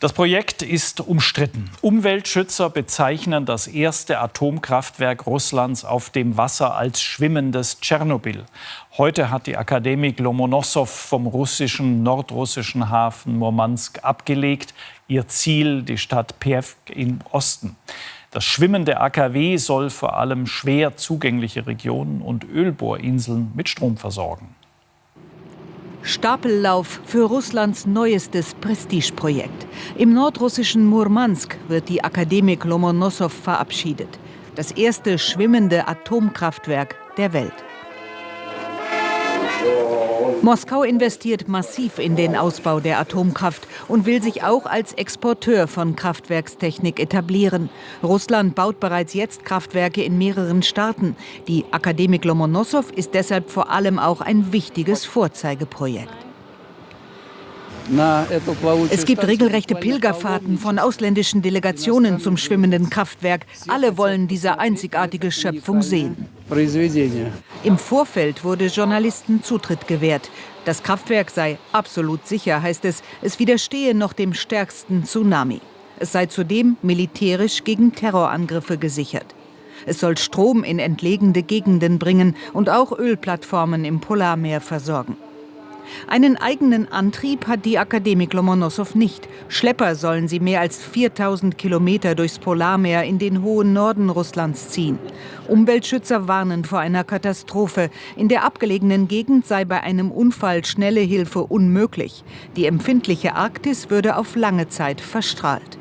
Das Projekt ist umstritten. Umweltschützer bezeichnen das erste Atomkraftwerk Russlands auf dem Wasser als schwimmendes Tschernobyl. Heute hat die Akademik Lomonossow vom russischen nordrussischen Hafen Murmansk abgelegt. Ihr Ziel die Stadt Pewk im Osten. Das schwimmende AKW soll vor allem schwer zugängliche Regionen und Ölbohrinseln mit Strom versorgen. Stapellauf für Russlands neuestes Prestigeprojekt. Im nordrussischen Murmansk wird die Akademik Lomonossow verabschiedet. Das erste schwimmende Atomkraftwerk der Welt. Moskau investiert massiv in den Ausbau der Atomkraft und will sich auch als Exporteur von Kraftwerkstechnik etablieren. Russland baut bereits jetzt Kraftwerke in mehreren Staaten. Die Akademik Lomonossow ist deshalb vor allem auch ein wichtiges Vorzeigeprojekt. Es gibt regelrechte Pilgerfahrten von ausländischen Delegationen zum schwimmenden Kraftwerk. Alle wollen diese einzigartige Schöpfung sehen. Im Vorfeld wurde Journalisten Zutritt gewährt. Das Kraftwerk sei absolut sicher, heißt es. Es widerstehe noch dem stärksten Tsunami. Es sei zudem militärisch gegen Terrorangriffe gesichert. Es soll Strom in entlegene Gegenden bringen und auch Ölplattformen im Polarmeer versorgen. Einen eigenen Antrieb hat die Akademik Lomonossow nicht. Schlepper sollen sie mehr als 4000 Kilometer durchs Polarmeer in den hohen Norden Russlands ziehen. Umweltschützer warnen vor einer Katastrophe. In der abgelegenen Gegend sei bei einem Unfall schnelle Hilfe unmöglich. Die empfindliche Arktis würde auf lange Zeit verstrahlt.